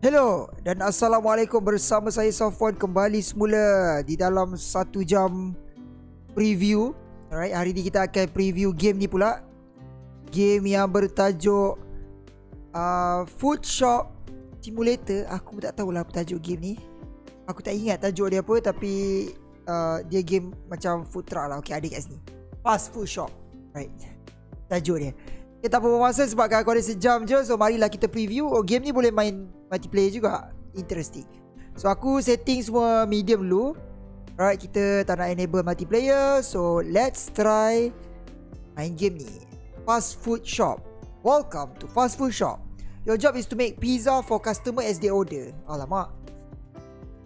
Hello dan Assalamualaikum bersama saya Safwan kembali semula di dalam satu jam preview. Alright, hari ni kita akan preview game ni pula. Game yang bertajuk uh, Food Shop Simulator. Aku tak tahulah apa tajuk game ni. Aku tak ingat tajuk dia apa tapi uh, Dia game macam food truck lah. Okay, ada kat sini. Fast Food Shop. Right. Tajuk dia kita tak apa masa sebab aku ada sejam je. So marilah kita preview. Oh game ni boleh main multiplayer juga. Interesting. So aku setting semua medium dulu. Alright kita tak nak enable multiplayer. So let's try Main game ni. Fast food shop. Welcome to fast food shop. Your job is to make pizza for customer as they order. Alamak.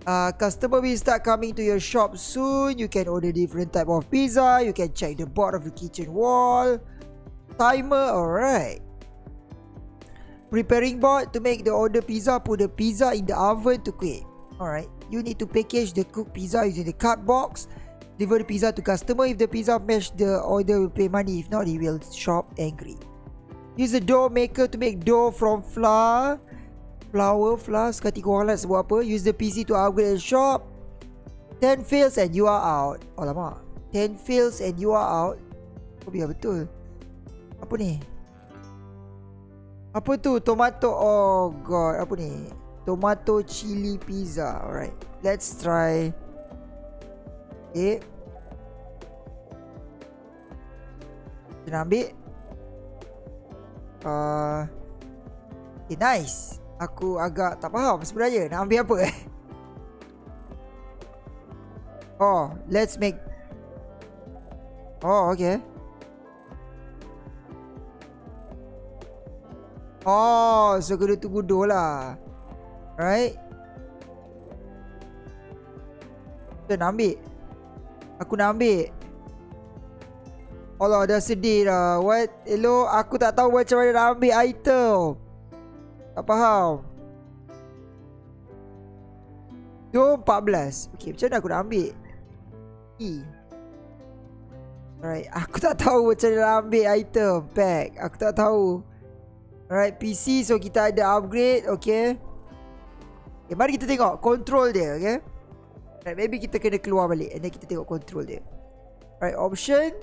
Uh, Customer will start coming to your shop soon. You can order different type of pizza. You can check the board of the kitchen wall timer alright. Preparing board to make the order pizza put the pizza in the oven to cook alright you need to package the cooked pizza using the card box. Deliver the pizza to customer. If the pizza match the order will pay money. If not he will shop angry. Use the dough maker to make dough from flour. Flour flour sekali korang nak sebut apa? Use the PC to upgrade the shop. 10 fails and you are out. Alamak. 10 fails and you are out. Oh biar betul apa ni? Apa tu? Tomato. Oh god. Apa ni? Tomato chili pizza. Alright. Let's try. Okay. Kita nak ambil. Uh, okay, nice. Aku agak tak faham sebenarnya. Nak ambil apa eh? Oh, let's make. Oh, okay. Oh, so kena tunggu doh lah. Right? Kita nak ambil. Aku nak ambil. Allah dah sedih dah. What? Hello, aku tak tahu macam mana nak ambil item. Tak faham. Doh 14. Okay, macam mana aku nak ambil? E. Alright, aku tak tahu macam mana nak ambil item pack. Aku tak tahu. Alright, PC so kita ada upgrade, okay. Okay, mari kita tengok control dia, okay. Alright, maybe kita kena keluar balik and then kita tengok control dia. Alright, option.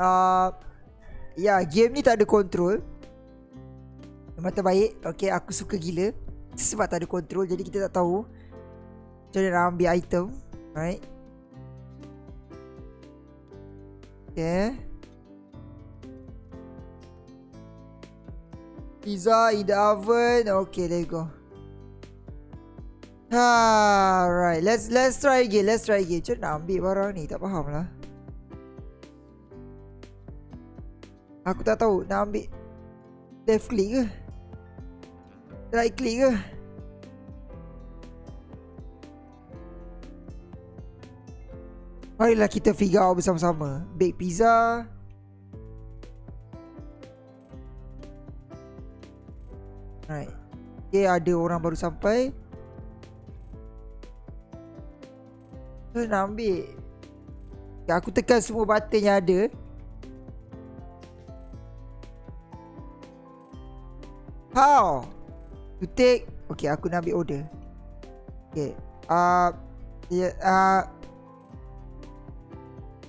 Uh, ya, yeah, game ni tak ada control. Memang terbaik. Okay, aku suka gila. Sebab tak ada control, jadi kita tak tahu. Macam mana nak ambil item. Alright. Okay. Pizza in the oven. Okay, you go. Ha, right. Let's let's try again. Let's try again. Macam nak ambil barang ni? Tak faham lah. Aku tak tahu nak ambil left click ke? Right click ke? Marilah kita figure out bersama-sama. Bake pizza. Okay, ada orang baru sampai. So, nak ambil. Okay, aku tekan semua button yang ada. How? To take. Okay, aku nak ambil order. Okay. Uh, yeah, uh,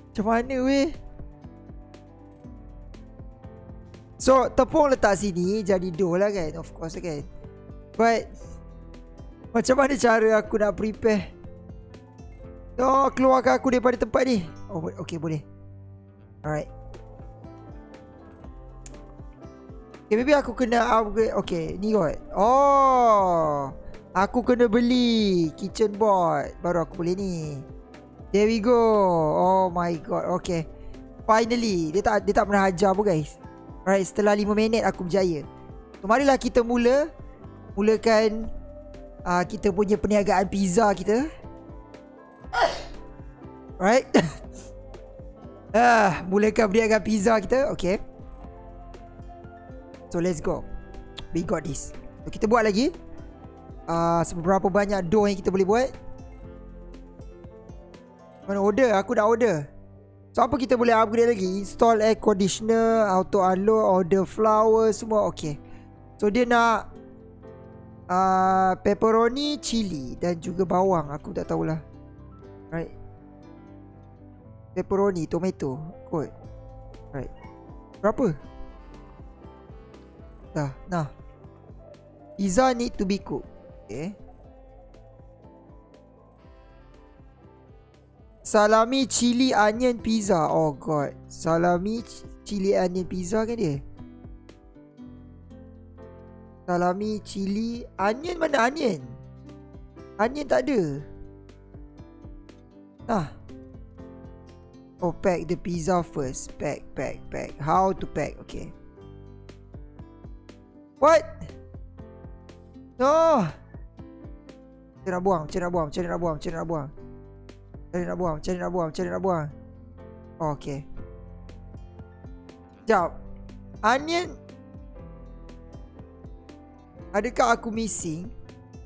macam mana weh? So tepung letak sini Jadi dough lah kan Of course kan But Macam mana cara aku nak prepare? Oh keluarkan aku daripada tempat ni. Oh okay boleh. Alright. Okay maybe aku kena upgrade. Okay ni kot. Oh Aku kena beli Kitchen board. Baru aku boleh ni. There we go. Oh my god Okay Finally Dia tak dia tak pernah ajar pun guys. Alright, setelah 5 minit aku berjaya. So, marilah kita mula. Mulakan uh, kita punya perniagaan pizza kita. Right? ah, mulakan perniagaan pizza kita. Okay. So, let's go. We got this. So, kita buat lagi. Uh, seberapa banyak dough yang kita boleh buat. Mana order? Aku dah order. So apa kita boleh upgrade lagi Install air conditioner Auto unload Order flower Semua okay So dia nak uh, pepperoni, chili dan juga bawang. Aku tak tahulah. Right. Pepperoni, tomato, kot. Right. Berapa? Dah, nah. Pizza need to be cooked. Okay. Salami chili onion pizza. Oh god. Salami chili onion pizza kan dia? Salami, cili Onion mana onion? Onion tak ada. Ah. Oh pack the pizza first. Pack, pack, pack. How to pack, okay. What? No. Macam nak buang, macam nak buang, macam nak buang, macam nak buang? Macam nak buang, macam nak buang, macam nak buang? Oh, Okay. Sekejap. Onion Adakah aku missing?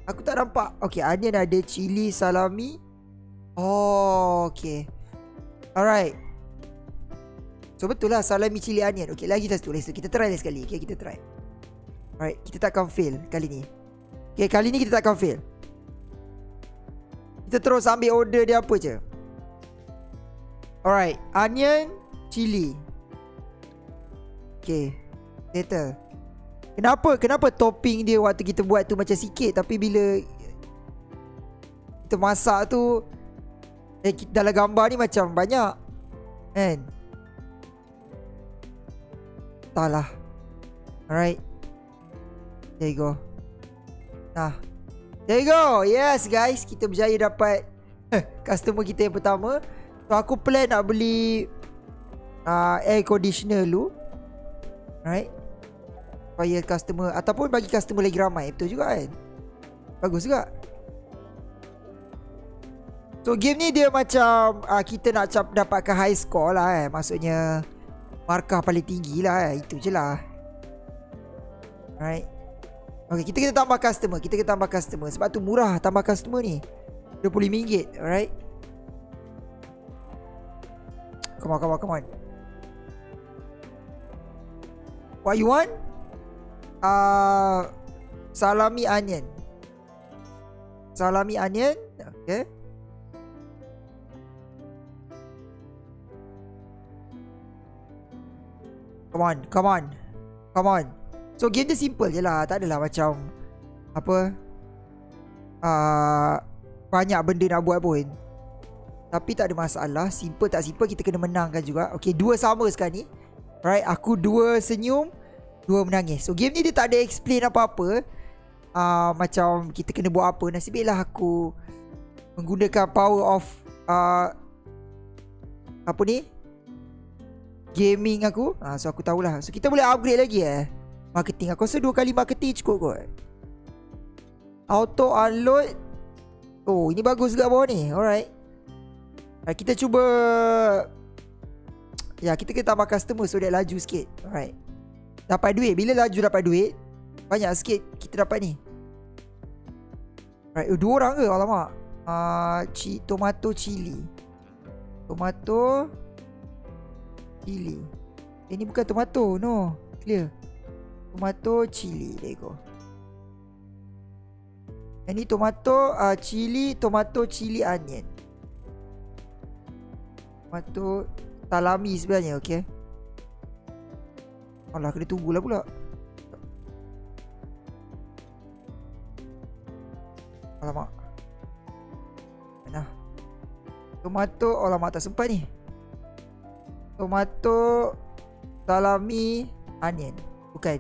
Aku tak nampak. Okay, onion ada cili, salami. Oh, okay. Alright. So, betul lah salami, cili, onion. Okay, lagi satu. Lagi satu. Kita try lagi sekali. Okay, kita try. Alright, kita takkan fail kali ni. Okay, kali ni kita takkan fail. Kita terus ambil order dia apa je. Alright, onion, cili. Okay, settle. Kenapa kenapa topping dia waktu kita buat tu macam sikit tapi bila kita masak tu eh, dalam gambar ni macam banyak kan? Entahlah. Alright. There you go. Nah. There you go. Yes guys. Kita berjaya dapat Customer kita yang pertama. So aku plan nak beli uh, Air conditioner dulu. Right supaya customer ataupun bagi customer lagi ramai. Betul juga kan? Bagus juga. So game ni dia macam uh, kita nak cap dapatkan high score lah eh maksudnya markah paling tinggi lah eh. itu je lah. Right Okay, kita kita tambah customer. Kita kita tambah customer. Sebab tu murah tambah customer ni. RM25 Alright? Come on, come on, come on. What you want? Uh, salami onion. Salami onion. Okay. Come on, come on. Come on. So game dia simple je lah. Tak adalah macam apa uh, banyak benda nak buat pun. Tapi tak ada masalah. Simple tak simple kita kena menangkan juga. Okay, dua sama sekarang ni. Right, aku dua senyum. Dua menangis. So game ni dia tak ada explain apa-apa. Uh, Macam kita kena buat apa Nasib baiklah aku Menggunakan power of uh, Apa ni? Gaming aku. Uh, So aku tahulah. So kita boleh upgrade lagi eh? Marketing. Aku rasa dua kali marketing cukup kot. Auto unload. Oh ini bagus juga bawah ni. Alright. Uh, Kita cuba. Ya kita kena tambah customer So dia laju sikit. Alright Dapat duit. Bila laju dapat duit? Banyak sikit Kita dapat ni. Right oh, Dua orang ke? Alamak. Uh, ci, Tomato chili. Tomato Chili. Eh, Ini bukan tomato. No. Clear. Tomato chili. There you go. Ini tomato uh, Chili Tomato chili onion. Tomato Salami sebenarnya Okay Alah kena tunggulah pula. Alamak. Mana? Tomato. Oh alamak tak sempat ni. Tomato Salami Onion. Bukan.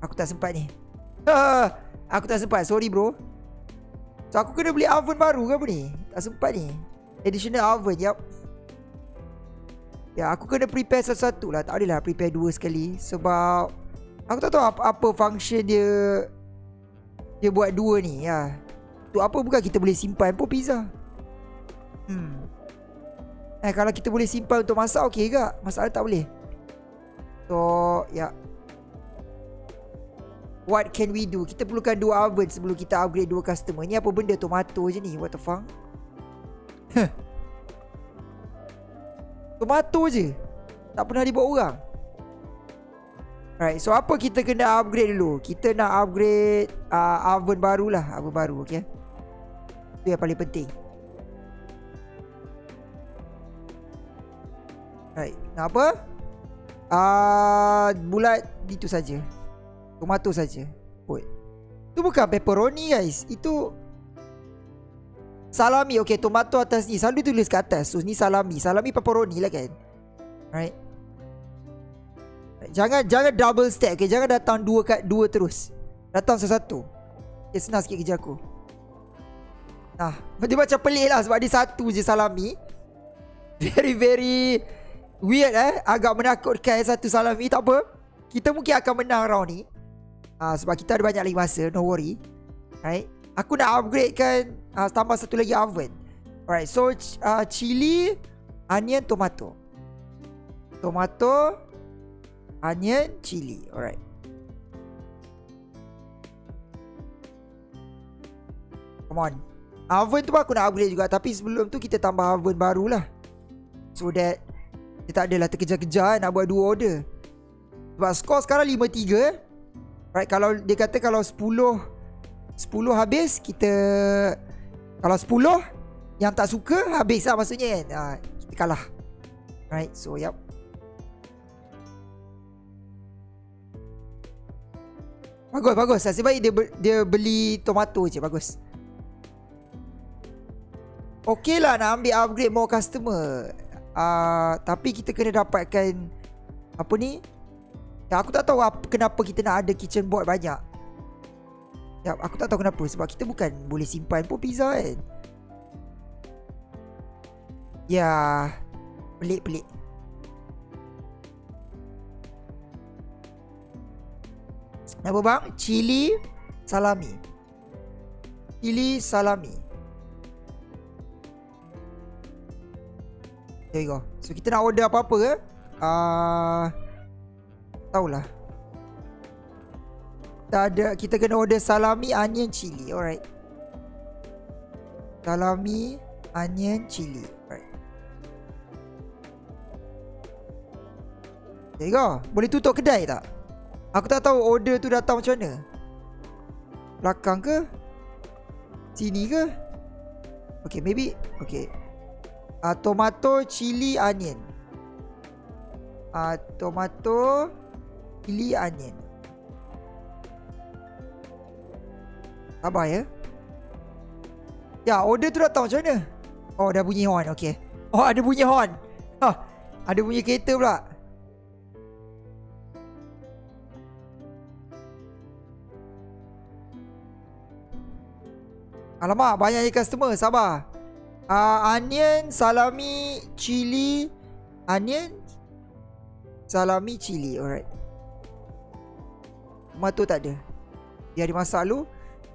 Aku tak sempat ni. Aku tak sempat. Sorry bro. So aku kena beli oven baru ke apa ni? Tak sempat ni. Additional oven Yup Ya, aku kena prepare satu-satu lah. Tak adalah prepare dua sekali. Sebab aku tak tahu apa, apa function dia dia buat dua ni. Ya. Tu apa bukan kita boleh simpan pun pizza. Hmm. Eh, kalau kita boleh simpan untuk masak, okey ke? Masalah tak boleh. So, ya. What can we do? Kita perlukan dua oven sebelum kita upgrade dua customer. Ni apa benda tomato je ni? What the fuck? Tomato je Tak pernah dibuat orang Right, so apa kita kena upgrade dulu? Kita nak upgrade uh, oven baru lah, oven baru, okay? Itu yang paling penting. Right, nak apa? Uh, bulat itu saja. Tomato saja. Oi. Itu bukan pepperoni guys. Itu salami. Okay, tomato atas ni. Selalu tulis kat atas. So ni salami. Salami pepperoni lah kan. Right. Jangan jangan double stack okay? Jangan datang dua kat dua terus Datang satu-satu Okay senang sikit kerja aku Nah Dia macam pelik lah Sebab dia satu je salami Very very Weird eh Agak menakutkan satu salami Tak apa Kita mungkin akan menang round ni uh, Sebab kita ada banyak lagi masa No worry Right Aku nak upgrade kan uh, Tambah satu lagi oven Alright so uh, Chili Onion tomato Tomato onion, chili. Alright. Come on. Oven tu pun aku nak upgrade juga. Tapi sebelum tu kita tambah oven baru lah. So that kita tak adalah terkejar-kejar nak buat dua order. Sebab skor sekarang 5-3. Right, kalau dia kata kalau 10 10 habis kita kalau 10 yang tak suka habis lah maksudnya kan. Uh, kita kalah. Right, so yep. Bagus, bagus. Nasib baik dia, dia beli tomato je. Bagus. Okey lah nak ambil upgrade more customer. Uh, tapi kita kena dapatkan... Apa ni? Ya, aku tak tahu apa, kenapa kita nak ada kitchen board banyak. Ya, aku tak tahu kenapa. Sebab kita bukan boleh simpan pun pizza kan. Ya, pelik-pelik. Apa bang? Chili salami. Chili salami. There you go. So kita nak order apa-apa ke? Ah, uh, tahulah. Kita ada kita kena order salami, onion, chili. Alright. Salami, onion, chili. Alright. There you go. Boleh tutup kedai tak? Aku tak tahu order tu datang macam mana Belakang ke Sini ke Okay maybe Okay uh, Tomato Chili Onion uh, Tomato Chili Onion Sabar ya Ya order tu datang macam mana Oh dah bunyi horn Okay Oh ada bunyi horn Oh Ada bunyi kereta pula Alamak, banyak je customer. Sabar. Uh, onion, salami, chili. Onion, salami, chili. Alright. Tomato tak ada. Dia dimasak dulu.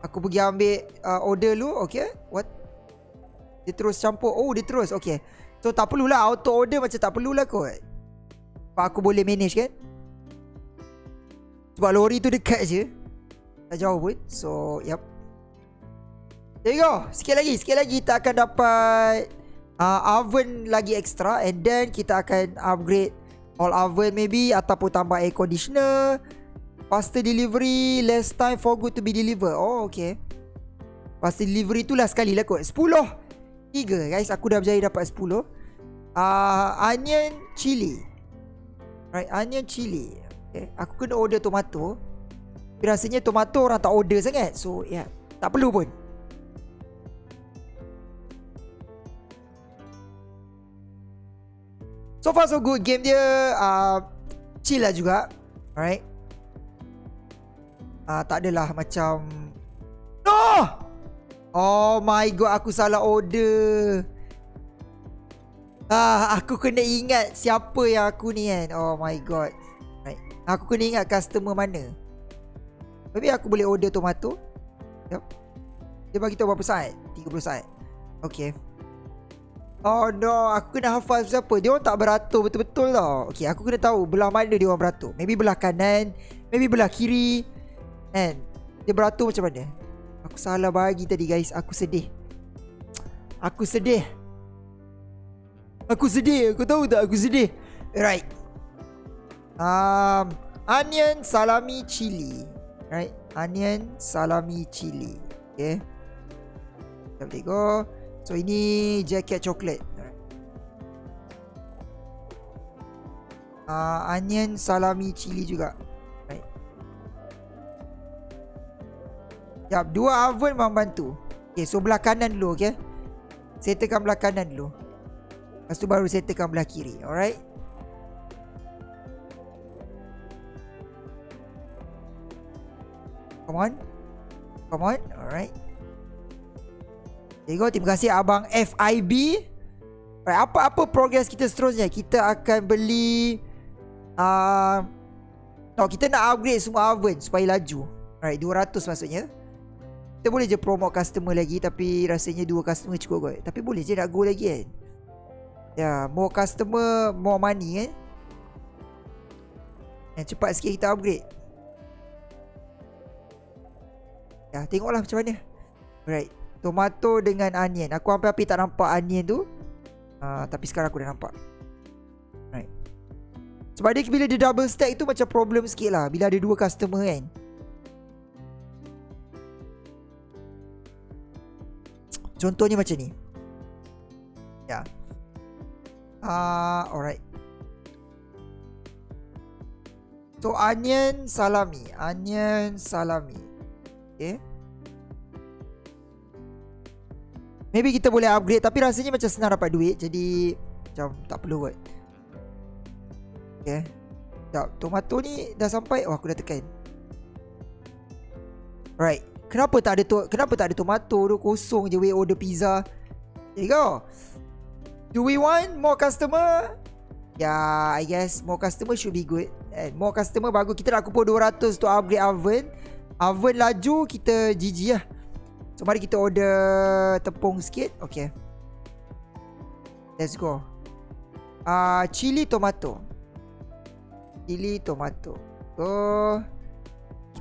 Aku pergi ambil uh, order dulu. Okay. What? Dia terus campur. Oh, dia terus. Okay. So, tak perlulah. Auto order macam tak perlulah kot. Sebab aku boleh manage kan. Sebab lori tu dekat je. Tak jauh pun. So, yep. There you go. Sikit lagi, sikit lagi kita akan dapat uh, oven lagi extra and then kita akan upgrade all oven maybe ataupun tambah air conditioner. Faster delivery, less time for good to be delivered. Oh, okay. Faster delivery tu lah sekali lah kot. 10. 3 guys, aku dah berjaya dapat 10. Uh, onion chili. Right, onion chili. Okay. Aku kena order tomato. Tapi rasanya tomato orang tak order sangat. So, yeah. Tak perlu pun. So far so good Game dia uh, Chill lah juga Alright uh, Tak adalah macam No Oh my god Aku salah order Ah, Aku kena ingat Siapa yang aku ni kan Oh my god right. Aku kena ingat customer mana Maybe aku boleh order tomato Yep Dia bagi tahu berapa saat 30 saat Okay Oh no, aku kena hafal siapa. Dia orang tak beratur betul-betul tau. Okay, aku kena tahu belah mana dia orang beratur. Maybe belah kanan, maybe belah kiri. And dia beratur macam mana? Aku salah bagi tadi guys. Aku sedih. Aku sedih. Aku sedih. Aku tahu tak aku sedih. Right. Um, onion, salami, chili. Right? Onion, salami, chili. Okay. Kita tengok. So ini jacket coklat. Uh, onion, salami, chili juga. Jap, dua oven memang bantu. Okay, so belah kanan dulu, okay. Settlekan belah kanan dulu. Lepas tu baru settlekan belah kiri. Alright. Come on. Come on. Alright. There you go. Terima kasih Abang FIB. Alright, apa-apa progress kita seterusnya? Kita akan beli... Uh, no, kita nak upgrade semua oven supaya laju. Alright, 200 maksudnya. Kita boleh je promote customer lagi tapi rasanya dua customer cukup kot. Tapi boleh je nak go lagi kan. Ya, yeah, more customer, more money kan. Yang cepat sikit kita upgrade. Ya, tengoklah macam mana. Alright. Tomato dengan onion. Aku hampir-hampir tak nampak onion tu. Uh, tapi sekarang aku dah nampak. Alright. Sebab dia bila dia double stack tu macam problem sikit lah. Bila ada dua customer kan. Contohnya macam ni. Ya. Ah, uh, alright. So onion salami, onion salami. Okay. Maybe kita boleh upgrade Tapi rasanya macam senang dapat duit Jadi Macam tak perlu kot Okay Sekejap Tomato ni dah sampai Oh aku dah tekan Right Kenapa tak ada tu Kenapa tak ada tomato tu Kosong je we order pizza? There you go. Do we want more customer? Yeah, I guess more customer should be good. And more customer bagus. Kita nak kumpul 200 untuk upgrade oven. Oven laju kita GG lah. So mari kita order tepung sikit. Okay. Let's go. Uh, Chili tomato. Chili tomato. Oh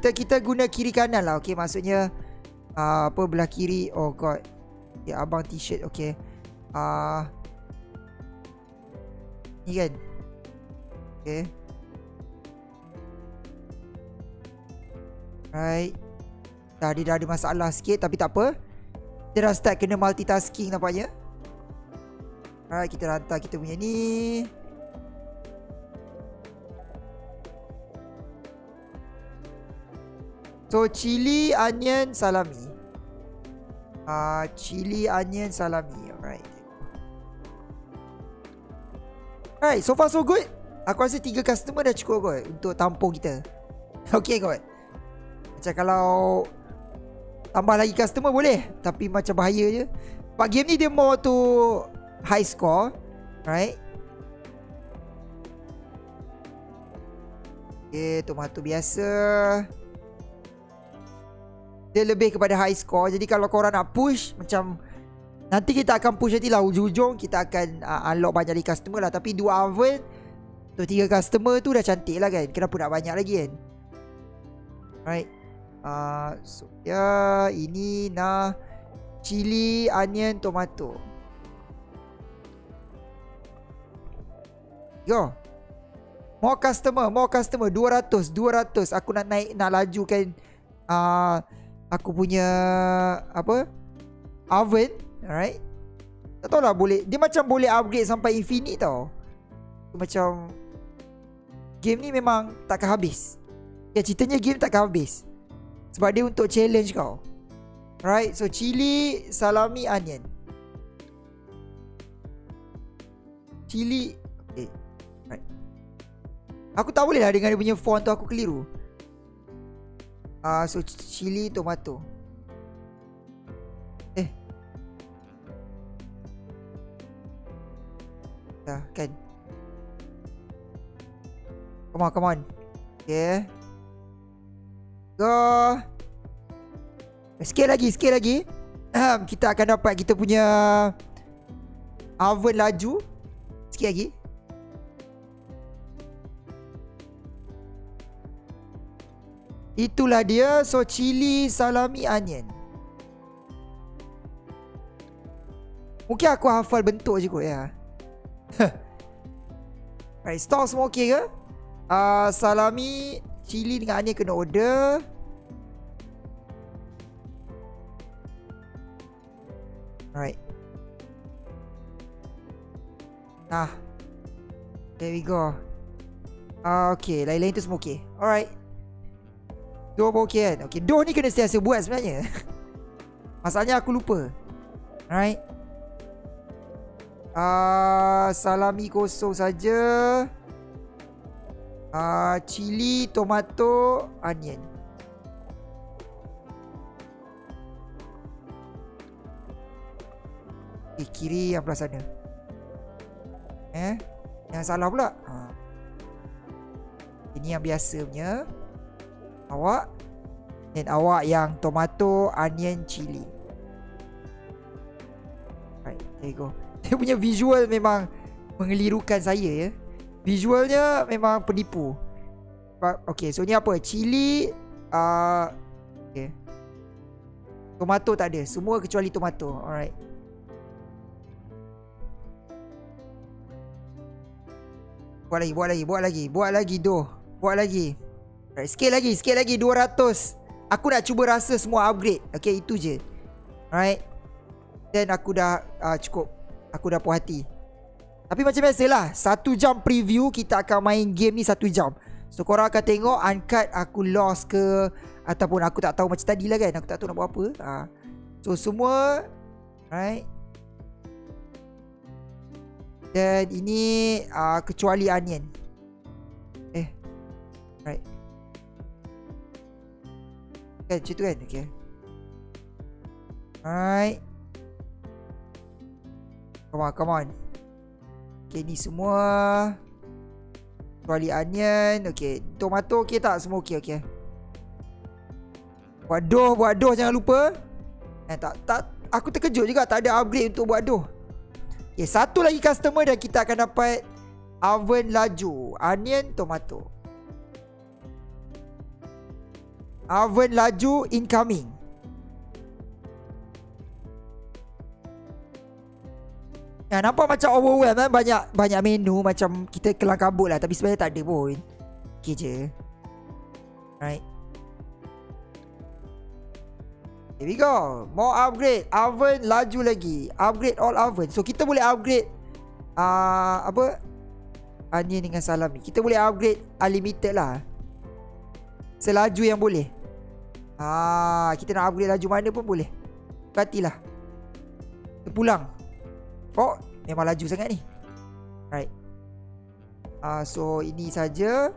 Kita kita guna kiri kanan lah Okay? Maksudnya uh, Apa belah kiri Oh god. Ya abang t-shirt Okay. Uh, Ni kan? Okay. Right Dah dia dah ada masalah sikit Tapi tak apa. Kita dah start kena multitasking nampaknya. Alright kita hantar kita punya ni So chili, onion, salami. Uh, Chili, onion, salami. Alright. Alright so far so good. Aku rasa tiga customer dah cukup kot Untuk tampung kita. Okay kot. Macam kalau Tambah lagi customer boleh Tapi macam bahaya je. Sebab game ni dia more to High score Right? Okay tomato biasa Dia lebih kepada high score. Jadi kalau korang nak push Macam Nanti kita akan push nanti lah. Ujung-ujung Kita akan uh, unlock banyak lagi customer lah. Tapi dua oven Untuk tiga customer tu dah cantik lah kan. Kenapa nak banyak lagi kan? Right uh, so, Ya Ini nah Chili Onion Tomato. Yo. More customer More customer. 200 200 Aku nak naik Nak lajukan uh, Aku punya Apa Oven Alright? Tak tahu lah boleh Dia macam boleh upgrade Sampai infinite tau. Macam Game ni memang Takkan habis. Ya ceritanya game takkan habis. Sebab dia untuk challenge kau. Right So chili Salami onion. Chili Okay Right Aku tak boleh lah Dengan dia punya font tu Aku keliru uh, So chili tomato. Eh. Dah kan? Come on come on. Okay. Go Sikit lagi Sikit lagi. Kita akan dapat Kita punya Oven laju. Sikit lagi Itulah dia. So chili Salami onion. Mungkin aku hafal bentuk je kot ya. Right Stock semua okay ke? Uh, Salami Cili dengan onion kena order. Alright. Nah. There we go. Uh, Okay Lain-lain tu semua okay Alright Doh pun okay kan? Okay Doh ni kena sentiasa buat sebenarnya. Masalahnya aku lupa. Alright. Uh, Salami kosong saja. Uh, Chili Tomato Onion. Eh kiri yang belah sana. Eh Yang salah pula? Ha. Ini yang biasa punya Awak Dan awak yang tomato Onion chili. Right There you go. Dia punya visual memang Mengelirukan saya ya. Visualnya memang penipu. Okay so ni apa? Chili uh, Okay. Tomato tak ada. Semua kecuali tomato. Alright. Buat lagi, buat lagi, buat lagi, buat lagi doh. Buat lagi. Right, sikit lagi, sikit lagi 200. Aku nak cuba rasa semua upgrade. Okay, itu je. Alright. Then aku dah uh, cukup. Aku dah puas hati. Tapi macam biasalah, satu jam preview kita akan main game ni satu jam. So korang akan tengok uncut aku lost ke ataupun aku tak tahu macam tadi lah kan. Aku tak tahu nak buat apa. Uh. So semua right dan ini uh, kecuali onion. Kan macam tu kan? Okay. Alright. Come on, come on. Okay, ni semua. Kecuali onion. Okay. Tomato okay tak? Semua okay, okay. Buat doh, buat doh jangan lupa. Eh, tak, tak. Aku terkejut juga tak ada upgrade untuk buat doh. Okay, satu lagi customer dan kita akan dapat oven laju, onion, tomato. Oven laju incoming. Ya, nampak macam overwhelmed kan? Banyak banyak menu macam kita kelang kabut lah. Tapi sebenarnya tak ada pun. Okay je. Right. Here we go. More upgrade. Oven laju lagi. Upgrade all oven. So kita boleh upgrade uh, apa? Onion dengan salami. Kita boleh upgrade unlimited lah. Selaju yang boleh. Ah, kita nak upgrade laju mana pun boleh. Kita pulang. Oh, memang laju sangat ni. Right. Ah, so ini saja.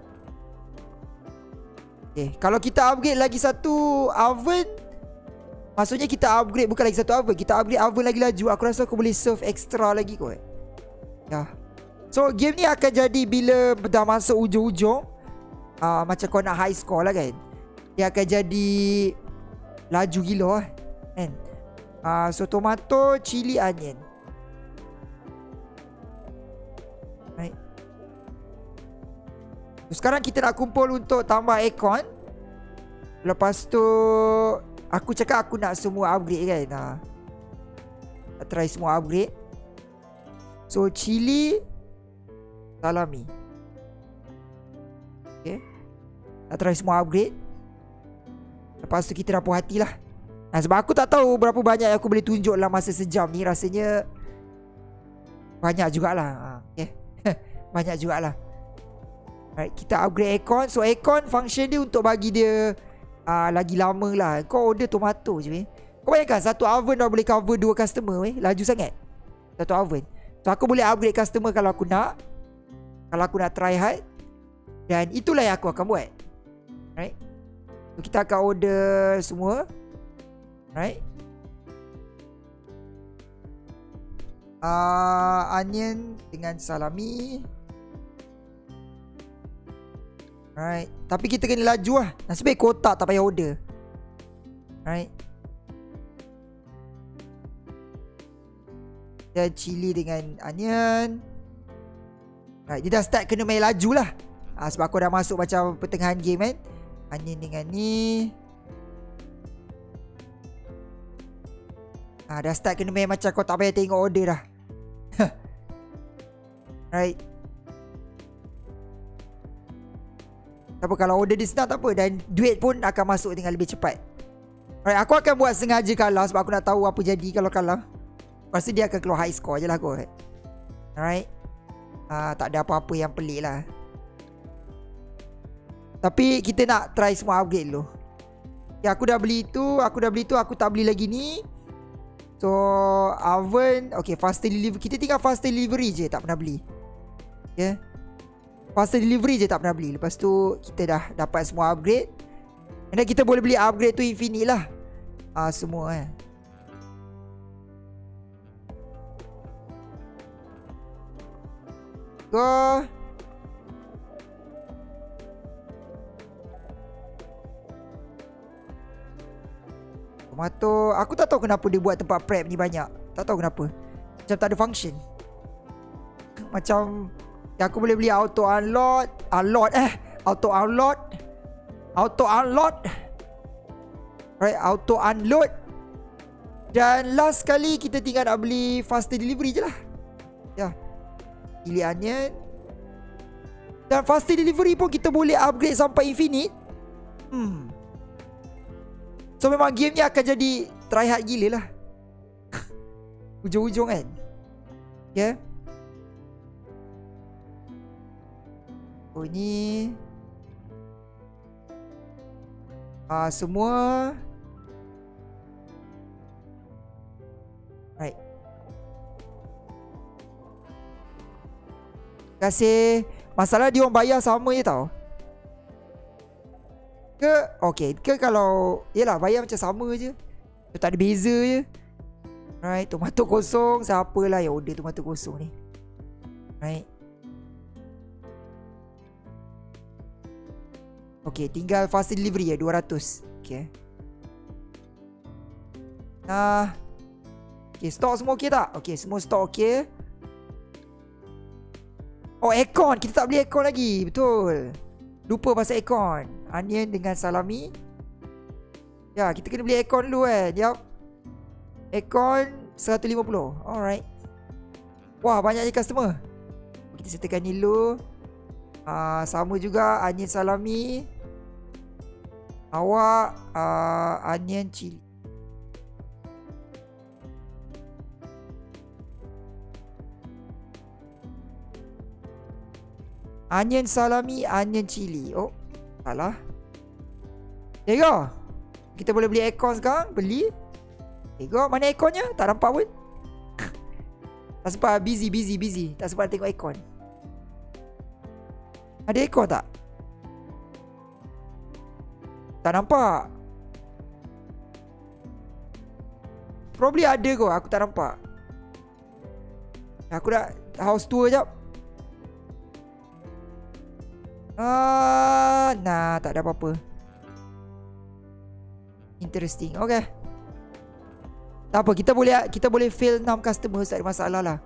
Okay, kalau kita upgrade lagi satu oven, Maksudnya kita upgrade bukan lagi satu oven Kita upgrade oven lagi laju Aku rasa aku boleh serve extra lagi kot Ya So game ni akan jadi bila dah masuk ujung-ujung uh, Macam kau nak high score lah kan Dia akan jadi Laju gila lah Kan? Uh, So tomato, chili, onion. Right so, Sekarang kita nak kumpul untuk tambah aircon. Lepas tu Aku cakap aku nak semua upgrade kan? Ha. Nak try semua upgrade. So chili Salami. Okay. Nak try semua upgrade Lepas tu kita dah puas hati lah. Nah, Sebab aku tak tahu berapa banyak yang aku boleh tunjuk dalam masa sejam ni. Rasanya Banyak jugalah. Ha. Okay Banyak jugalah. Alright, kita upgrade aircon. So aircon function dia untuk bagi dia uh, lagi lama lah. Kau order tomato je weh. Kau bayangkan satu oven dah boleh cover dua customer weh. Laju sangat. Satu oven. So aku boleh upgrade customer kalau aku nak. Kalau aku nak try hard. Dan itulah yang aku akan buat. Right So kita akan order semua. Right uh, Onion dengan salami. Alright. Tapi kita kena laju lah. Nasib baik kotak tak payah order. Alright. Dan chili dengan onion. Alright Dia dah start kena main laju lah. Ha, Sebab aku dah masuk macam pertengahan game kan Onion dengan ni ha, Dah start kena main macam kau tak payah tengok order dah Right apa kalau order dia senang tak apa dan duit pun akan masuk dengan lebih cepat. Alright, aku akan buat sengaja kalah sebab aku nak tahu apa jadi kalau kalah. Pasti dia akan keluar high score je lah kot. Alright. Uh, tak ada apa-apa yang pelik lah. Tapi kita nak try semua upgrade dulu. Ya, aku dah beli tu, aku dah beli tu, aku tak beli lagi ni. So, oven, okay, faster delivery. Kita tinggal faster delivery je, tak pernah beli. Yeah. Faster delivery je tak pernah beli Lepas tu kita dah dapat semua upgrade And then kita boleh beli upgrade tu infinite lah Ah uh, Semua eh Go Tomato Aku tak tahu kenapa dia buat tempat prep ni banyak. Tak tahu kenapa. Macam tak ada function. Macam yang aku boleh beli auto unload Unload eh Auto unload Auto unload Right Auto unload Dan last kali Kita tinggal nak beli Faster delivery je lah. Ya. Pilih onion. Dan faster delivery pun Kita boleh upgrade sampai infinite. Hmm So memang game ni akan jadi Try hard gila lah. Ujung-ujung kan? Yeah Oh ni Ah uh, semua. Right. Terima kasih. Masalah dia orang bayar sama je tau Ke Okay Ke kalau Yelah bayar macam sama je Tak ada beza je Right Tomato kosong Siapalah yang order tomato kosong ni Right Okay, tinggal fast delivery ya 200. Okay. Nah. Okay, stok semua okey tak? Okay, semua stok okey. Oh, aircon. Kita tak beli aircon lagi. Betul. Lupa pasal aircon. Onion dengan salami. Ya, kita kena beli aircon dulu eh. Yap. Aircon 150. Alright. Wah, banyaknya customer. Kita settlekan ni dulu. Uh, sama juga onion salami. Awak uh, onion chili. Onion salami, onion chili. Oh, salah. Go. Kita boleh beli aircon sekarang. Beli. There you go. Mana airconnya? Tak nampak pun. tak sempat. Busy, busy, busy. Tak sempat tengok aircon. Ada aircon tak? Tak nampak Probably ada kot Aku tak nampak Aku dah House tour jap Ah, nah, tak ada apa-apa. Interesting. Okay. Tak apa, kita boleh kita boleh fail 6 customer tak ada masalah lah.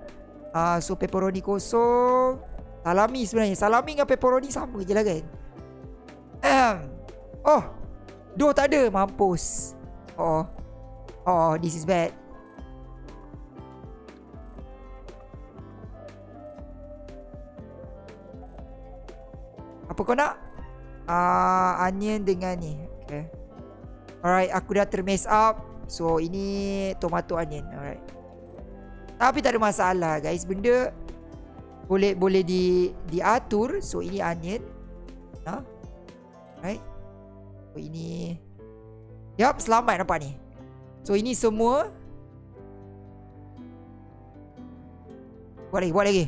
Ah, uh, so pepperoni kosong. Salami sebenarnya. Salami dengan pepperoni sama je lah kan. oh, Duh tak ada Mampus Oh Oh this is bad Apa kau nak? Uh, onion dengan ni. Okay. Alright aku dah termess up. So ini tomato onion. Alright. Tapi tak ada masalah guys. Benda Boleh boleh di diatur. So ini onion. Ha? Right So ini Yup selamat nampak ni. So ini semua Buat lagi buat lagi.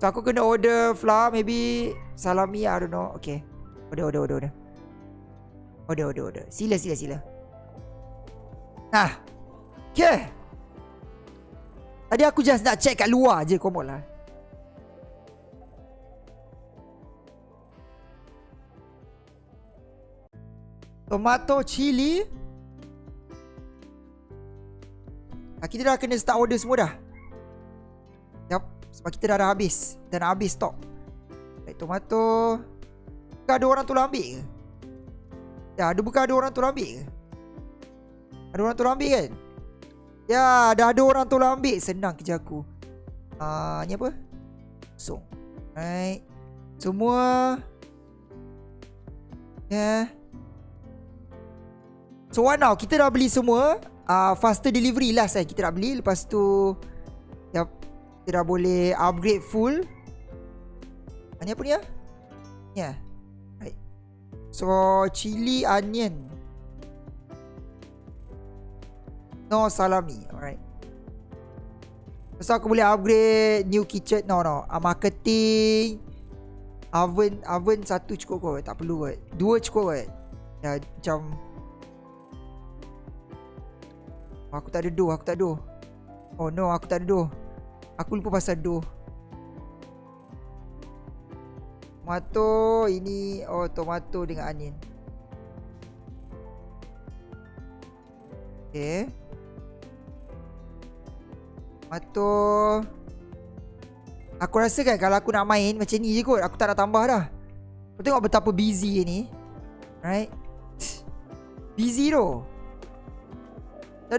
So aku kena order flour maybe Salami I don't know. Okay. Order order order order. Order order order. Sila sila sila. Nah Okay Tadi aku just nak check kat luar je Komod lah. Tomato chili. Ah, Kita dah kena start order semua dah. Yup Sebab kita dah dah habis. Dan habis stok Baik tomato Bukan ada orang tu ambil ke? Ya ada bukan ada orang tu ambil ke? Ada orang tu ambil kan? Ya dah ada orang tu ambil Senang kerja aku uh, Ni apa? So Right Semua Yeah. So what now? Kita dah beli semua. Uh, faster delivery last eh. Kita dah beli. Lepas tu. Yep. Kita dah boleh upgrade full. Ini apa ni ya? Yeah. Right. So chili onion. No salami. Alright. So aku boleh upgrade new kitchen. No no. Uh, marketing oven oven satu cukup kot tak perlu kot dua cukup kot ya macam aku tak ada dough aku tak ada oh no aku tak ada dough aku lupa pasal dough tomato ini oh tomato dengan onion. Okay Tomato. Aku rasa kan kalau aku nak main macam ni je kot Aku tak nak tambah dah. Kau tengok betapa busy ni. Right Busy tu. Tak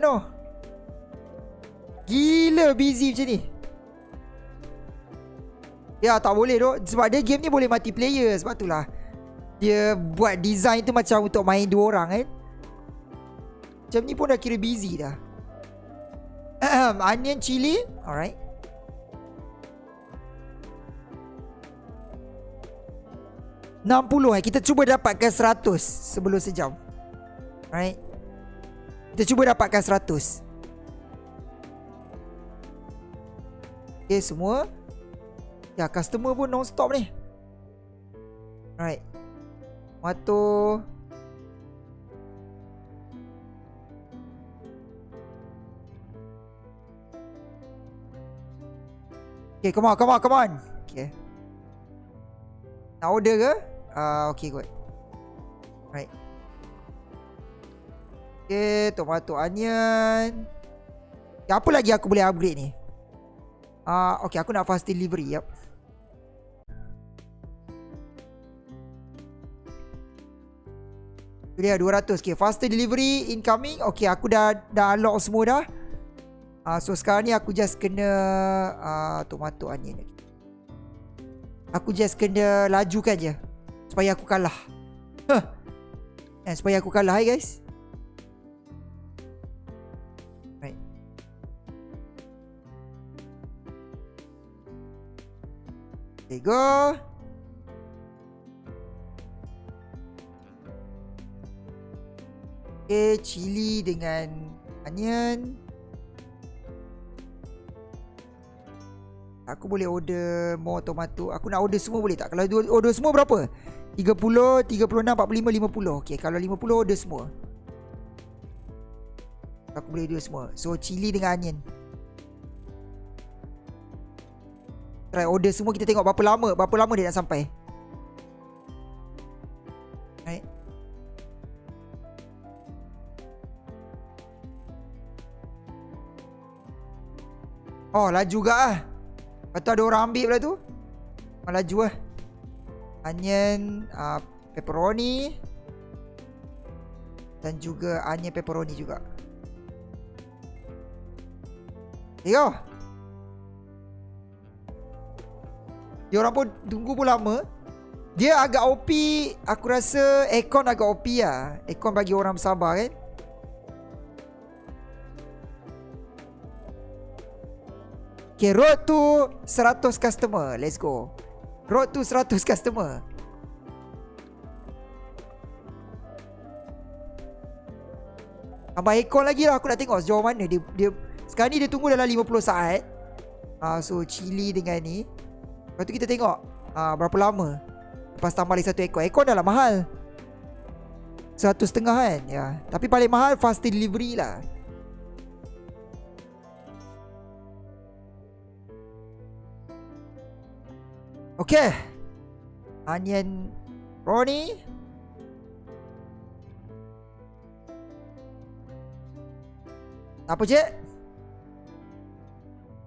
Gila busy macam ni Ya tak boleh tu Sebab dia game ni boleh multiplayer Sebab tu lah Dia buat design tu macam untuk main dua orang kan? Macam ni pun dah kira busy dah. Onion chili. Alright. 60 eh. Kita cuba dapatkan 100 Sebelum sejam. Right Kita cuba dapatkan 100 Okay semua Ya customer pun non stop ni. Right Tomato Okay come on come on come on. Okay. Nak order ke? Uh, okay kot. Right Okay Tomato onion. Okay, Apa lagi aku boleh upgrade ni? Uh, Okay aku nak fast delivery Dia 200 Okay faster delivery incoming. Okay aku dah Dah unlock semua dah. Uh, So sekarang ni aku just kena uh, Tomato onion Aku just kena lajukan je Supaya aku kalah. Huh. eh, Supaya aku kalah hai guys. There you go Okay Chili dengan Onion. Aku boleh order more tomato. Aku nak order semua boleh tak? Kalau order semua berapa? 30, 36, 45, 50 Okay, kalau 50 order semua. Aku boleh order semua. So, chili dengan onion. Try order semua Kita tengok berapa lama Berapa lama dia nak sampai Oh, laju juga lah Lepas tu ada orang ambil pula tu Laju lah onion uh, pepperoni dan juga onion pepperoni juga. Yo. Dia orang pun tunggu pun lama. Dia agak OP, aku rasa aircon agak OP lah. Aircon bagi orang bersabar kan. Okay, road to 100 customer. Let's go. Road to 100 customer. Tambah aircon lagi lah Aku nak tengok sejauh mana dia, dia Sekarang ni dia tunggu dalam 50 saat. Uh, So chili dengan ni. Lepas tu kita tengok uh, Berapa lama. Lepas tambah lagi satu aircon. Aircon dah lah mahal. Satu setengah kan? Ya. Tapi paling mahal fast delivery lah Okay. Onion Ronnie Apa je?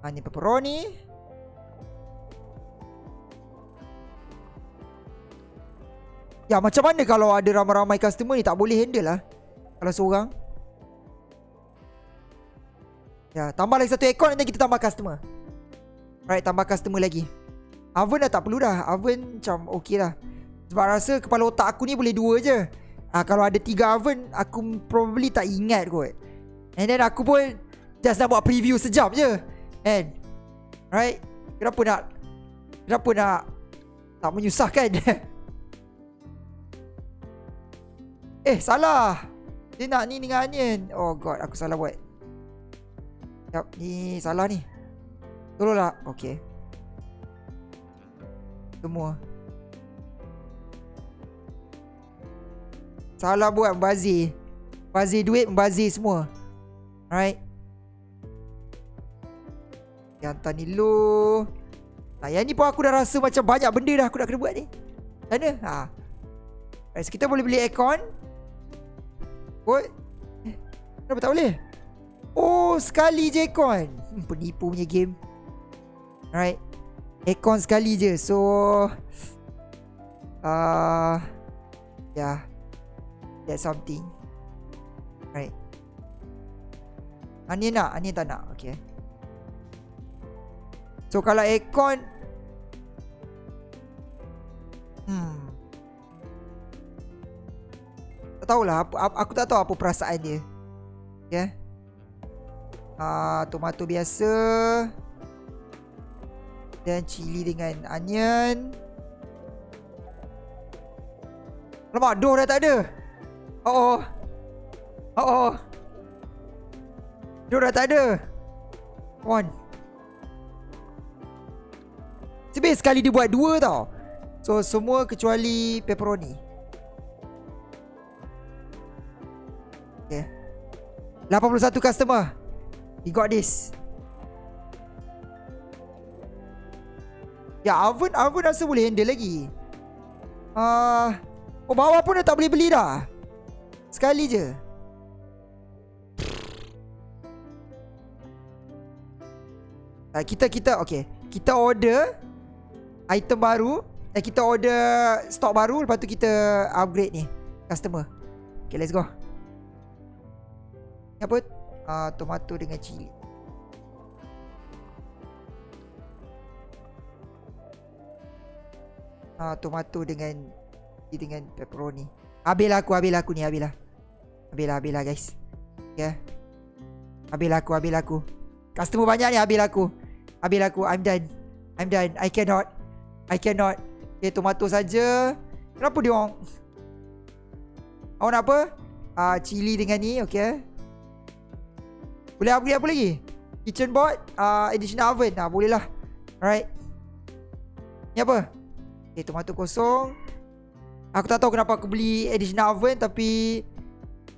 Onion pepperoni. Ya macam mana kalau ada ramai-ramai customer ni tak boleh handle lah Kalau seorang? Ya tambah lagi satu aircon nanti kita tambah customer. Right tambah customer lagi Oven dah tak perlu dah. Oven macam okey lah. Sebab rasa kepala otak aku ni boleh dua je. Ha, Kalau ada tiga oven Aku probably tak ingat kot. And then aku pun Just nak buat preview sejam je. And Right? Kenapa nak Kenapa nak Tak menyusahkan? Eh salah. Dia nak ni dengan onion. Oh god aku salah buat. Sekejap ni salah ni. Tolonglah. Okay Semua. Salah buat membazir Membazir duit membazir semua. Alright? Yang hantar ni lu. Nah, yang ni pun aku dah rasa macam banyak benda dah aku nak kena buat ni. Mana? Ha. Right, so kita boleh beli aircon. What? Eh, kenapa tak boleh? Oh, sekali je aircon. Hmm, Penipu punya game. Alright Aircon sekali je So uh, Yeah That's something Right Onion nak? Onion tak nak? Okay So kalau aircon Hmm. Tak tahulah aku tak tahu apa perasaan dia. Okay. Ah, uh, tomato biasa. Dan cili dengan onion. Lama doh dah tak ada. Oh oh. Oh oh. Doh dah tak ada. Come on. Sebab sekali dia buat dua tau. So semua kecuali pepperoni. Okay. 81 customer. We got this. Ya, oven oven rasa boleh handle lagi. Uh, oh bawah pun dah tak boleh beli dah. Sekali je. Uh, kita kita okay. Kita order item baru Eh kita order stok baru Lepas tu kita upgrade ni Customer Okay let's go Ni apa? Uh, tomato dengan cili uh, Tomato dengan Dengan pepperoni Habislah aku Habislah aku ni Habislah Habislah Habislah guys Okay Habislah aku Habislah aku Customer banyak ni Habislah aku Habislah aku I'm done I'm done I cannot I cannot Okay, tomato saja. Kenapa dia orang? Awak nak apa? Ah, uh, cili dengan ni, okay. Boleh upgrade apa lagi? Kitchen board, uh, additional oven. Ah, uh, boleh lah. Alright. Ni apa? Okay, tomato kosong. Aku tak tahu kenapa aku beli additional oven tapi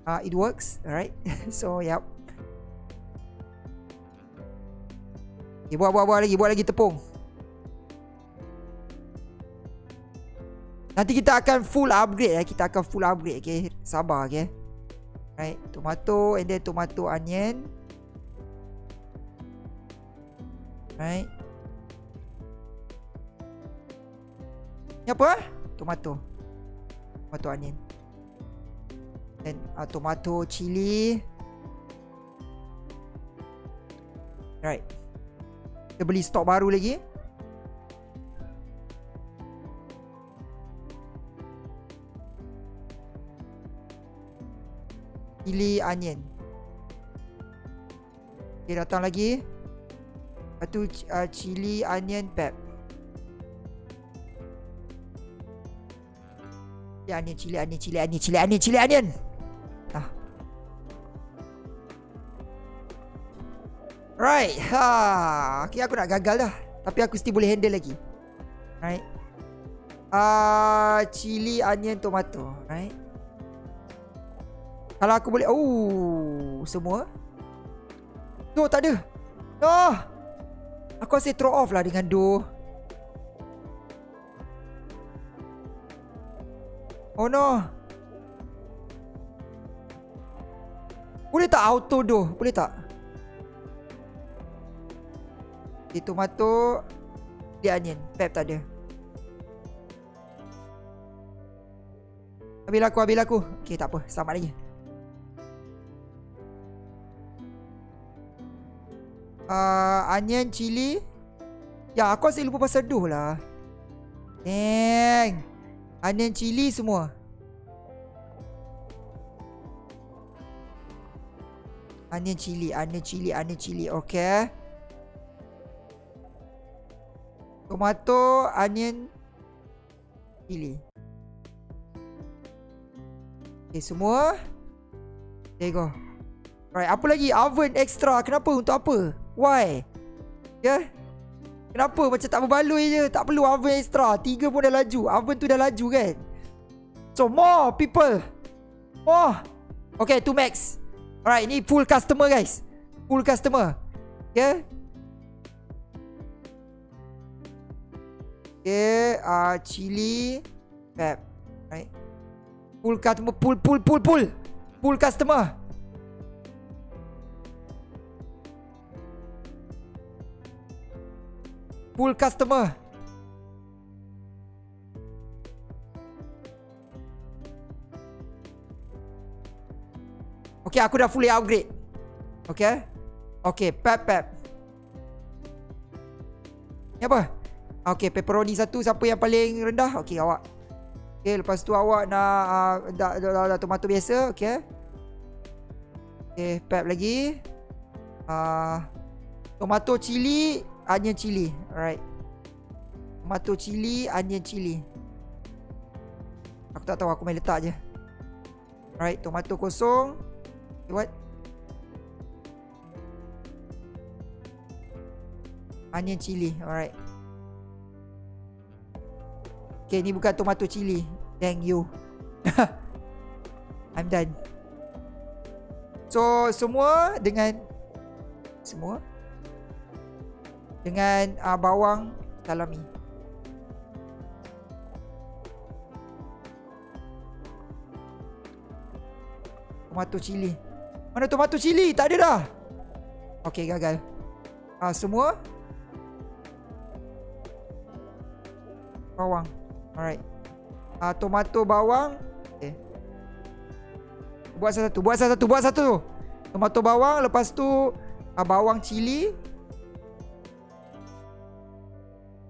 uh, it works. Alright. so, yep. Okay, buat, buat, buat lagi. Buat lagi tepung. Nanti kita akan full upgrade ya. Kita akan full upgrade okay. Sabar okay. Right. Tomato and then tomato onion. Right. Ni apa? Tomato. Tomato onion. And uh, tomato chili. Right. Kita beli stok baru lagi. chili onion. Okay, datang lagi. Satu uh, chili onion pep. Ya, onion, chili onion, chili onion, chili onion, chili onion. Ah. Right. Ha. Okay, aku nak gagal dah. Tapi aku still boleh handle lagi. Right. Ah, uh, chili onion tomato, right? Kalau aku boleh Oh Semua No tak ada No Aku rasa throw off lah dengan do no Boleh tak auto do Boleh tak Okay tomato Dia onion Pep tak ada Habis aku Habis aku Okay tak apa Selamat lagi uh, onion, chili. Ya, aku asyik lupa pasal doh lah. Dang. Onion chili semua. Onion chili, onion chili, onion chili. Okay. Tomato, onion, chili. Okay, semua. There you go. Right, apa lagi? Oven extra. Kenapa? Untuk apa? Why? Yeah. Kenapa macam tak berbaloi je? Tak perlu oven extra. Tiga pun dah laju. Oven tu dah laju kan? So, more people. More. Okay, two max. Alright, ni full customer guys. Full customer. Okay. Okay, uh, chili. Pep. Right. Full customer. Pull, pull, pull, pull. Full customer. Full customer. Okay, aku dah fully upgrade. Okay. Okay, pep, pep. Ni apa? Okay, pepperoni satu. Siapa yang paling rendah? Okay, awak. Okay, lepas tu awak nak uh, dah, dah, dah, dah, tomato biasa. Okay. Okay, pep lagi. Uh, tomato chili, onion chili. Alright. Tomato chili, onion chili. Aku tak tahu, aku main letak je. Alright, tomato kosong. What? Onion chili. Alright. Okay, ni bukan tomato chili. Thank you. I'm done. So, semua dengan... Semua? Dengan uh, bawang salami. Tomato chili. Mana tomato cili? Tak ada dah. Okay, gagal. Ah, semua. Bawang. Alright. Ah, tomato bawang. Okay. Buat satu, buat satu, buat satu. Tomato bawang, lepas tu ah, bawang cili.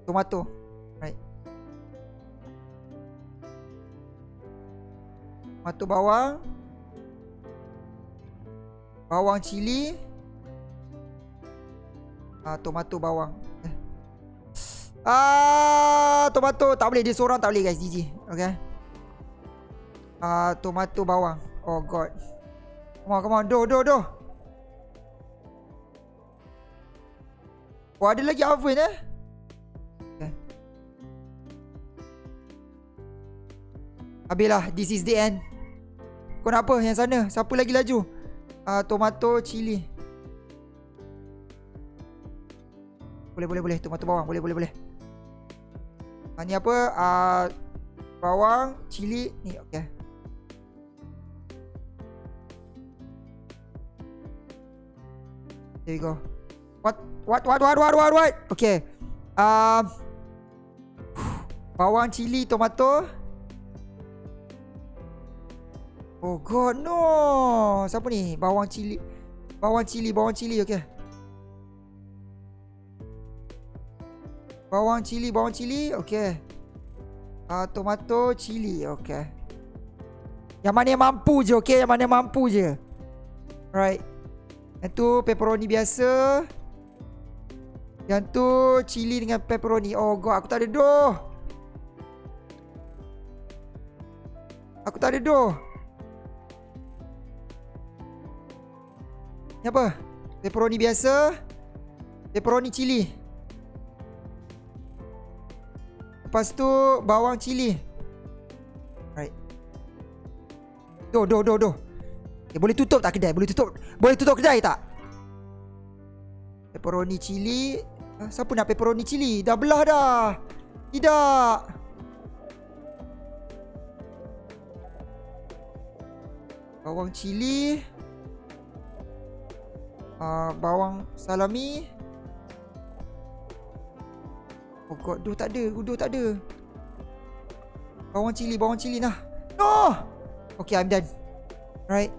Tomato. Right. Tomato bawang. Bawang cili Ah, tomato bawang eh. Ah, tomato tak boleh dia seorang tak boleh guys GG. Okay. Ah, tomato bawang. Oh god. Come on, come on. Do, do, do. Oh, ada lagi oven eh? Habislah. This is the end. Kau nak apa yang sana? Siapa lagi laju? Uh, tomato chili. Boleh boleh boleh tomato bawang boleh boleh boleh. Uh, ni apa? Uh, bawang, chili ni okey. There we go. What what what what what what what? Okay. Um bawang, chili, tomato. Oh god no. Siapa ni? Bawang cili. Bawang cili Bawang cili okay Bawang cili Bawang cili okay uh, Tomato cili okay Yang mana yang mampu je okay Yang mana yang mampu je? Right Yang tu pepperoni biasa. Yang tu cili dengan pepperoni. Oh god aku tak ada doh. Aku tak ada doh apa? Pepperoni biasa Pepperoni cili Lepas tu Bawang cili Right Do do do do okay, Boleh tutup tak kedai? Boleh tutup Boleh tutup kedai tak? Pepperoni cili ha, Siapa nak pepperoni cili? Dah belah dah Tidak Bawang cili uh, bawang salami. Oh god, doh tak ada, doh tak ada. Bawang cili, bawang cili nah. No! Okay, I'm done. Right.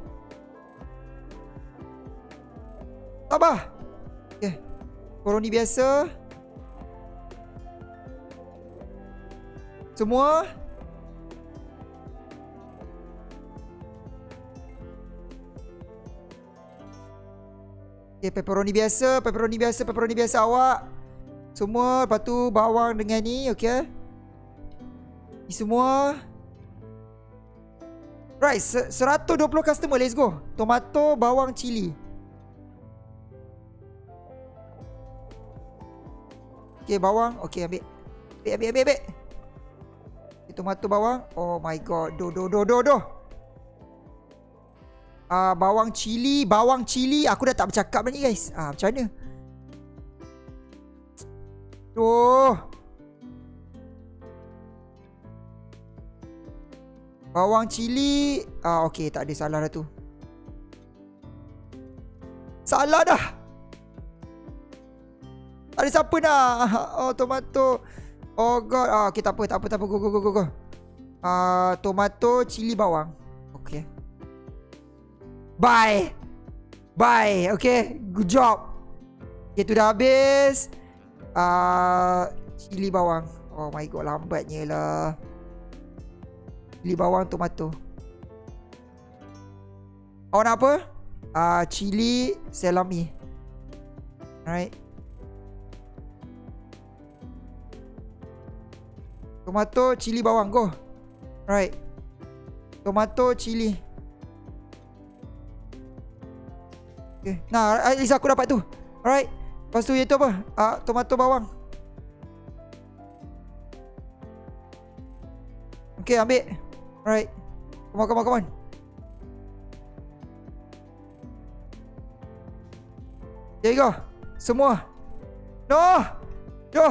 Tabah. Okay. Koroni biasa. Semua. Okay, pepperoni biasa, pepperoni biasa, pepperoni biasa awak. Semua, lepas tu bawang dengan ni, okay. Ni semua. Right, 120 customer, let's go. Tomato, bawang, cili. Okay, bawang. Okay, ambil. Ambil, ambil, ambil, ambil. Tomato, bawang. Oh my god. Do, do, do, do, do. Uh, bawang cili, bawang cili. Aku dah tak bercakap ni guys. Ah, uh, macam mana? Tuh. Bawang cili. Ah, okey, tak ada salah dah tu. Salah dah. Tak ada siapa dah. Oh, tomato. Oh god. Ah, okey, tak apa, tak apa, tak apa. Go, go, go, go. Ah, tomato, cili, bawang. Bye. Bye. Okay. Good job. Okay, tu dah habis uh, Cili bawang Oh my god lambatnya lah Cili bawang tomato Awak nak apa? Uh, cili salami Alright Tomato, cili bawang, go Alright Tomato, cili Okay Nah, at least aku dapat tu Alright Lepas tu itu apa? Ah, tomato bawang. Okay, ambil. Alright. Come on, come on, come on. There you go. Semua. No! No!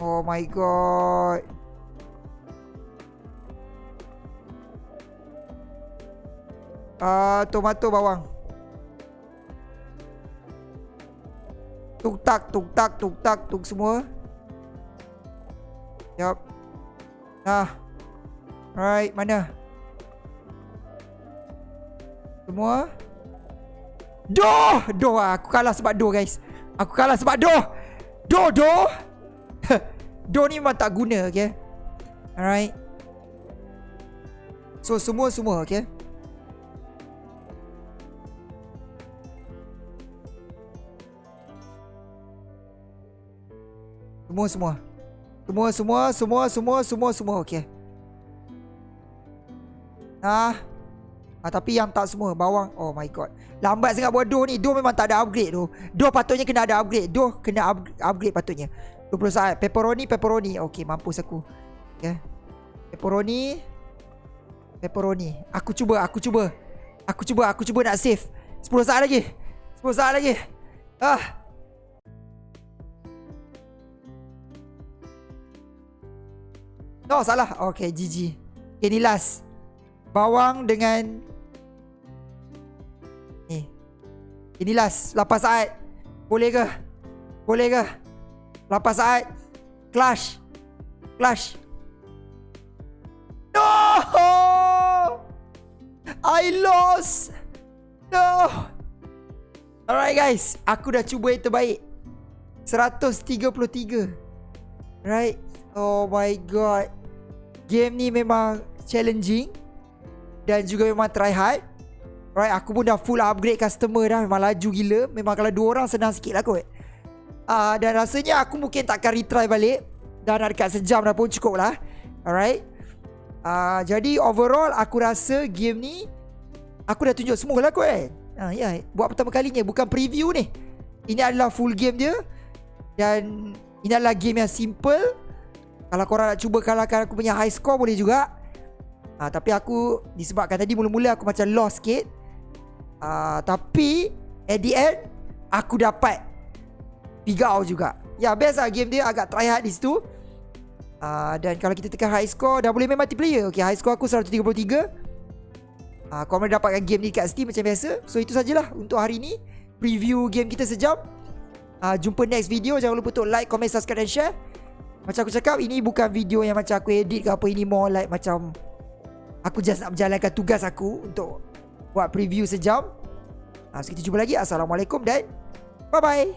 Oh my god. uh, tomato bawang. Tuk tak, tuk tak, tuk tak, tuk semua. Yup. Nah. Right, mana? Semua. Doh! Doh lah. Aku kalah sebab doh, guys. Aku kalah sebab doh. Doh, doh. Doh ni memang tak guna, okay? Alright. So, semua-semua, okay? Semua semua. Semua semua semua semua semua semua okey. Ah. Tapi yang tak semua bawang. Oh my god. Lambat sangat buat doh ni. Doh memang tak ada upgrade tu. Doh patutnya kena ada upgrade. Doh kena up upgrade patutnya. 20 saat. Pepperoni pepperoni. Okey mampus aku. Okey. Pepperoni. Pepperoni. Aku cuba, aku cuba. Aku cuba, aku cuba nak save. 10 saat lagi. 10 saat lagi. Ah. No salah Okay GG Okay ni last Bawang dengan Ni Ini last 8 saat Boleh ke Boleh ke 8 saat? Clash. Clash. No! I lost. No. Alright guys. Aku dah cuba yang terbaik. 133 Right Oh my god. Game ni memang challenging. Dan juga memang try hard. Right aku pun dah full upgrade customer dah. Memang laju gila. Memang kalau dua orang senang sikit lah kot uh, Dan rasanya aku mungkin takkan retry balik. Dah nak dekat sejam dah pun cukup lah Alright. Uh, Jadi overall aku rasa game ni Aku dah tunjuk semua lah kot kan uh, Ya yeah. buat pertama kalinya Bukan preview ni. Ini adalah full game dia. Dan Ini adalah game yang simple. Kalau korang nak cuba kalahkan aku punya high score boleh juga. Ha, Tapi aku disebabkan tadi mula-mula aku macam lost sikit. Ha, Tapi at the end aku dapat figure out juga. Ya best lah game dia agak try hard di situ. Ha, Dan kalau kita tekan high score dah boleh main multiplayer. Okay high score aku 133 ha, Korang boleh dapatkan game ni kat Steam macam biasa. So itu sajalah untuk hari ni. Preview game kita sejam. Ha, Jumpa next video. Jangan lupa untuk like, comment, subscribe dan share. Macam aku cakap Ini bukan video yang macam aku edit ke apa. Ini more like macam Aku just nak menjalankan tugas aku Untuk Buat preview sejam. Ha, So kita jumpa lagi. Assalamualaikum dan Bye bye